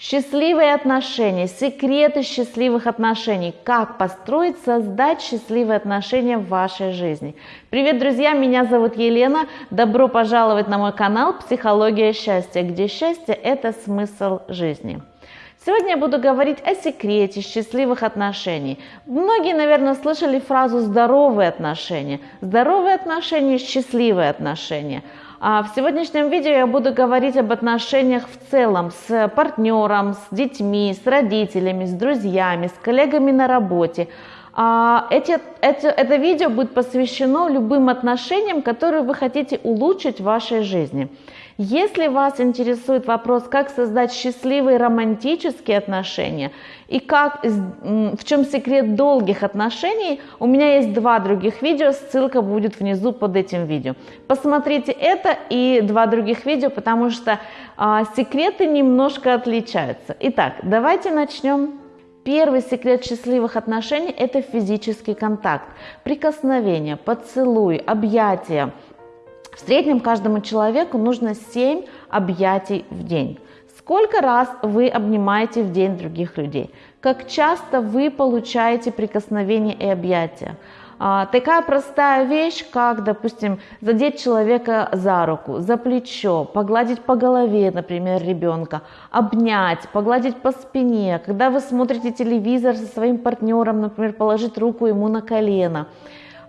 Счастливые отношения, секреты счастливых отношений, как построить, создать счастливые отношения в вашей жизни. Привет, друзья, меня зовут Елена, добро пожаловать на мой канал «Психология счастья», где счастье – это смысл жизни. Сегодня я буду говорить о секрете счастливых отношений. Многие, наверное, слышали фразу «здоровые отношения». Здоровые отношения – счастливые отношения – в сегодняшнем видео я буду говорить об отношениях в целом с партнером, с детьми, с родителями, с друзьями, с коллегами на работе. А эти, это, это видео будет посвящено любым отношениям, которые вы хотите улучшить в вашей жизни. Если вас интересует вопрос, как создать счастливые романтические отношения и как, в чем секрет долгих отношений, у меня есть два других видео, ссылка будет внизу под этим видео. Посмотрите это и два других видео, потому что а, секреты немножко отличаются. Итак, давайте начнем. Первый секрет счастливых отношений – это физический контакт, прикосновение, поцелуй, объятия – в среднем каждому человеку нужно 7 объятий в день. Сколько раз вы обнимаете в день других людей? Как часто вы получаете прикосновение и объятия? А, такая простая вещь, как, допустим, задеть человека за руку, за плечо, погладить по голове, например, ребенка, обнять, погладить по спине. Когда вы смотрите телевизор со своим партнером, например, положить руку ему на колено,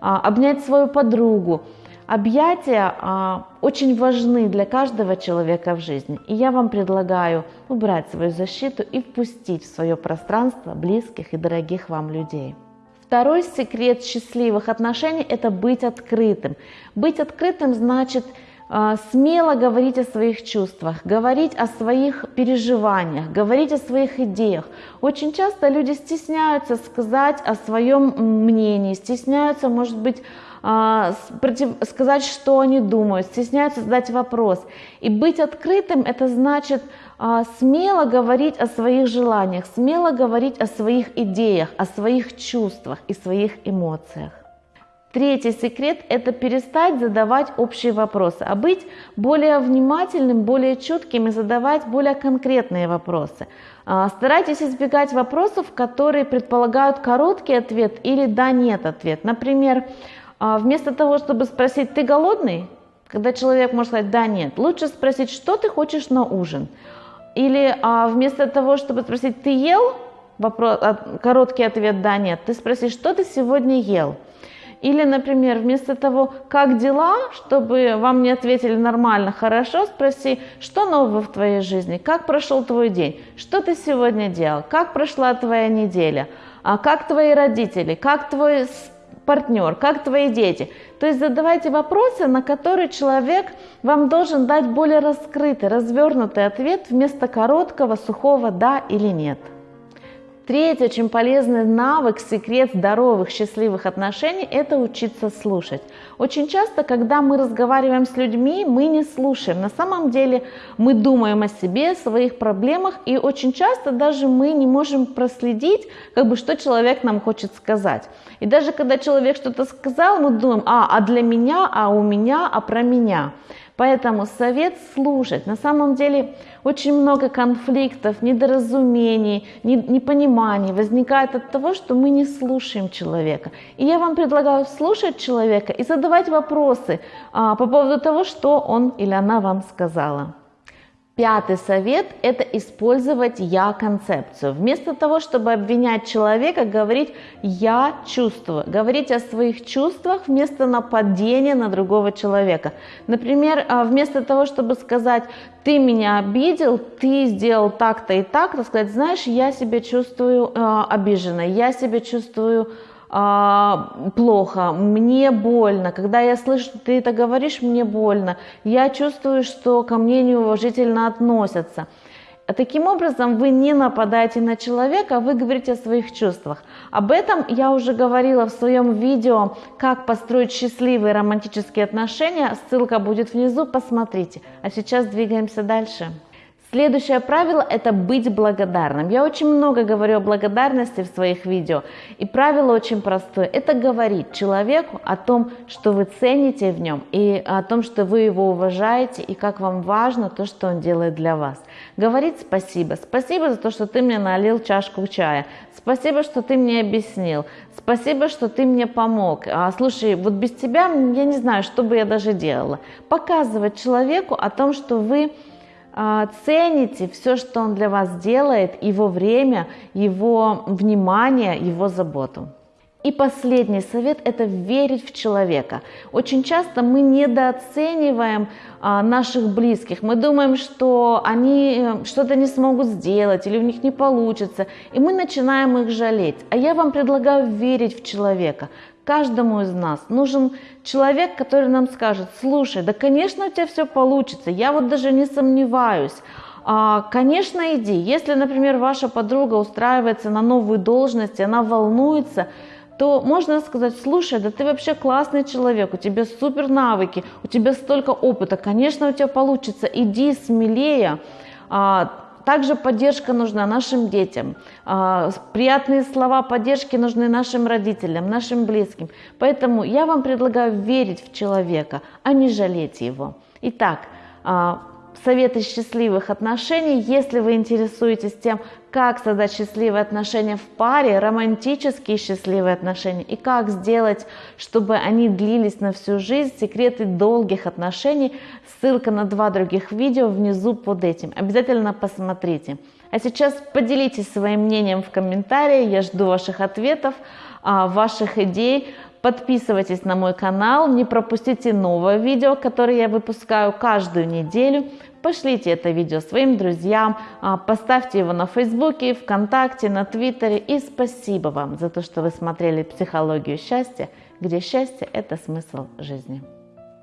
а, обнять свою подругу. Объятия а, очень важны для каждого человека в жизни. И я вам предлагаю убрать свою защиту и впустить в свое пространство близких и дорогих вам людей. Второй секрет счастливых отношений – это быть открытым. Быть открытым значит а, смело говорить о своих чувствах, говорить о своих переживаниях, говорить о своих идеях. Очень часто люди стесняются сказать о своем мнении, стесняются, может быть, сказать, что они думают, стесняются задать вопрос. И быть открытым – это значит а, смело говорить о своих желаниях, смело говорить о своих идеях, о своих чувствах и своих эмоциях. Третий секрет – это перестать задавать общие вопросы, а быть более внимательным, более чутким и задавать более конкретные вопросы. А, старайтесь избегать вопросов, которые предполагают короткий ответ или «да-нет» ответ. Например, а вместо того, чтобы спросить, ты голодный? Когда человек может сказать, да, нет. Лучше спросить, что ты хочешь на ужин? Или а, вместо того, чтобы спросить, ты ел? Вопрос, а, короткий ответ, да, нет. Ты спроси, что ты сегодня ел? Или, например, вместо того, как дела, чтобы вам не ответили нормально, хорошо, спроси, что нового в твоей жизни, как прошел твой день, что ты сегодня делал, как прошла твоя неделя, а как твои родители, как твой партнер, как твои дети. То есть задавайте вопросы, на которые человек вам должен дать более раскрытый, развернутый ответ вместо короткого, сухого «да» или «нет». Третий очень полезный навык, секрет здоровых, счастливых отношений – это учиться слушать. Очень часто, когда мы разговариваем с людьми, мы не слушаем. На самом деле мы думаем о себе, о своих проблемах, и очень часто даже мы не можем проследить, как бы, что человек нам хочет сказать. И даже когда человек что-то сказал, мы думаем, а, а для меня, а у меня, а про меня. Поэтому совет слушать. На самом деле очень много конфликтов, недоразумений, непониманий возникает от того, что мы не слушаем человека. И я вам предлагаю слушать человека и задавать вопросы а, по поводу того, что он или она вам сказала. Пятый совет – это использовать «я-концепцию». Вместо того, чтобы обвинять человека, говорить «я чувствую». Говорить о своих чувствах вместо нападения на другого человека. Например, а, вместо того, чтобы сказать «ты меня обидел, ты сделал так-то и так», сказать «знаешь, я себя чувствую э, обиженной, я себя чувствую плохо, мне больно, когда я слышу, что ты это говоришь, мне больно, я чувствую, что ко мне неуважительно относятся. Таким образом, вы не нападаете на человека, вы говорите о своих чувствах. Об этом я уже говорила в своем видео «Как построить счастливые романтические отношения». Ссылка будет внизу, посмотрите. А сейчас двигаемся дальше. Следующее правило – это быть благодарным. Я очень много говорю о благодарности в своих видео, и правило очень простое – это говорить человеку о том, что вы цените в нем, и о том, что вы его уважаете, и как вам важно то, что он делает для вас. Говорить спасибо. Спасибо за то, что ты мне налил чашку чая. Спасибо, что ты мне объяснил. Спасибо, что ты мне помог. А, слушай, вот без тебя я не знаю, что бы я даже делала. Показывать человеку о том, что вы цените все, что он для вас делает, его время, его внимание, его заботу. И последний совет – это верить в человека. Очень часто мы недооцениваем а, наших близких. Мы думаем, что они э, что-то не смогут сделать или у них не получится, и мы начинаем их жалеть. А я вам предлагаю верить в человека. Каждому из нас нужен человек, который нам скажет, слушай, да, конечно, у тебя все получится, я вот даже не сомневаюсь. А, конечно, иди. Если, например, ваша подруга устраивается на новую должность, она волнуется, то можно сказать, слушай, да ты вообще классный человек, у тебя супер навыки, у тебя столько опыта, конечно, у тебя получится, иди смелее. А, также поддержка нужна нашим детям. А, приятные слова поддержки нужны нашим родителям, нашим близким. Поэтому я вам предлагаю верить в человека, а не жалеть его. Итак, а, советы счастливых отношений. Если вы интересуетесь тем, как создать счастливые отношения в паре, романтические счастливые отношения и как сделать, чтобы они длились на всю жизнь, секреты долгих отношений, ссылка на два других видео внизу под этим. Обязательно посмотрите. А сейчас поделитесь своим мнением в комментарии, я жду ваших ответов, а, ваших идей. Подписывайтесь на мой канал, не пропустите новое видео, которое я выпускаю каждую неделю. Пошлите это видео своим друзьям, а, поставьте его на Фейсбуке, ВКонтакте, на Твиттере. И спасибо вам за то, что вы смотрели «Психологию счастья», где счастье – это смысл жизни.